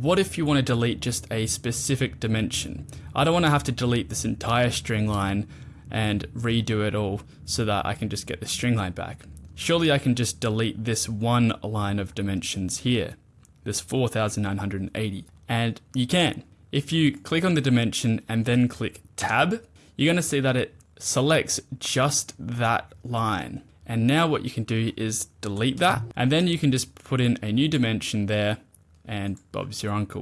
what if you want to delete just a specific dimension? I don't want to have to delete this entire string line and redo it all so that I can just get the string line back. Surely I can just delete this one line of dimensions here, this 4980. And you can. If you click on the dimension and then click tab, you're going to see that it selects just that line. And now what you can do is delete that and then you can just put in a new dimension there and Bob's your uncle.